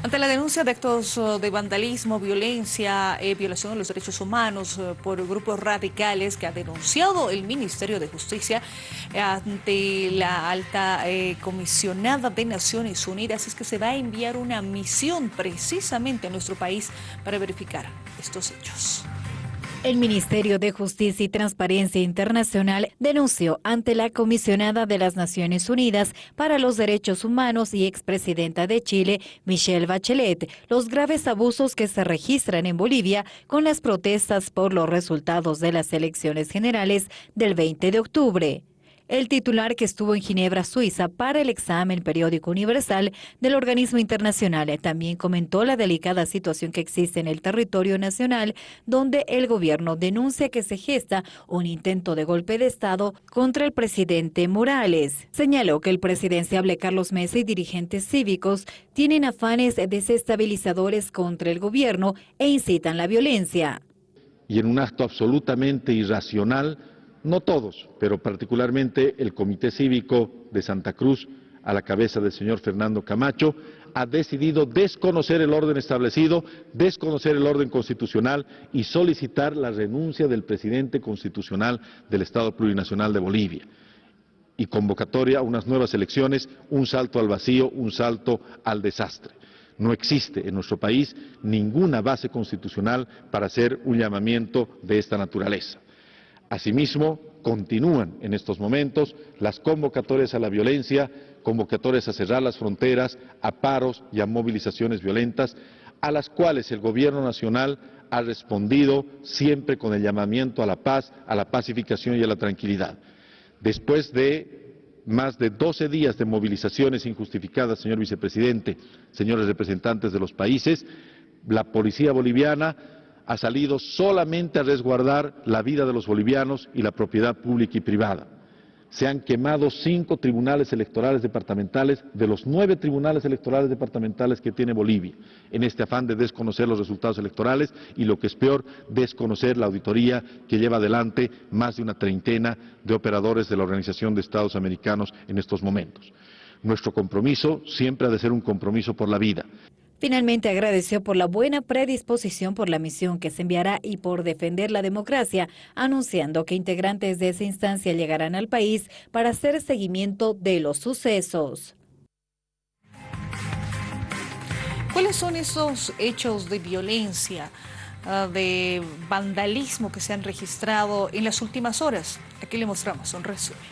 Ante la denuncia de actos uh, de vandalismo, violencia, eh, violación de los derechos humanos uh, por grupos radicales que ha denunciado el Ministerio de Justicia eh, ante la alta eh, comisionada de Naciones Unidas, es que se va a enviar una misión precisamente a nuestro país para verificar estos hechos. El Ministerio de Justicia y Transparencia Internacional denunció ante la comisionada de las Naciones Unidas para los Derechos Humanos y expresidenta de Chile, Michelle Bachelet, los graves abusos que se registran en Bolivia con las protestas por los resultados de las elecciones generales del 20 de octubre. El titular que estuvo en Ginebra, Suiza, para el examen periódico universal del organismo internacional también comentó la delicada situación que existe en el territorio nacional, donde el gobierno denuncia que se gesta un intento de golpe de Estado contra el presidente Morales. Señaló que el presidenciable Carlos Mesa y dirigentes cívicos tienen afanes desestabilizadores contra el gobierno e incitan la violencia. Y en un acto absolutamente irracional, no todos, pero particularmente el Comité Cívico de Santa Cruz, a la cabeza del señor Fernando Camacho, ha decidido desconocer el orden establecido, desconocer el orden constitucional y solicitar la renuncia del presidente constitucional del Estado Plurinacional de Bolivia y convocatoria a unas nuevas elecciones, un salto al vacío, un salto al desastre. No existe en nuestro país ninguna base constitucional para hacer un llamamiento de esta naturaleza. Asimismo, continúan en estos momentos las convocatorias a la violencia, convocatorias a cerrar las fronteras, a paros y a movilizaciones violentas, a las cuales el Gobierno Nacional ha respondido siempre con el llamamiento a la paz, a la pacificación y a la tranquilidad. Después de más de 12 días de movilizaciones injustificadas, señor vicepresidente, señores representantes de los países, la policía boliviana ha salido solamente a resguardar la vida de los bolivianos y la propiedad pública y privada. Se han quemado cinco tribunales electorales departamentales de los nueve tribunales electorales departamentales que tiene Bolivia, en este afán de desconocer los resultados electorales y, lo que es peor, desconocer la auditoría que lleva adelante más de una treintena de operadores de la Organización de Estados Americanos en estos momentos. Nuestro compromiso siempre ha de ser un compromiso por la vida. Finalmente agradeció por la buena predisposición por la misión que se enviará y por defender la democracia, anunciando que integrantes de esa instancia llegarán al país para hacer seguimiento de los sucesos. ¿Cuáles son esos hechos de violencia, ah, de vandalismo que se han registrado en las últimas horas? Aquí le mostramos un resumen.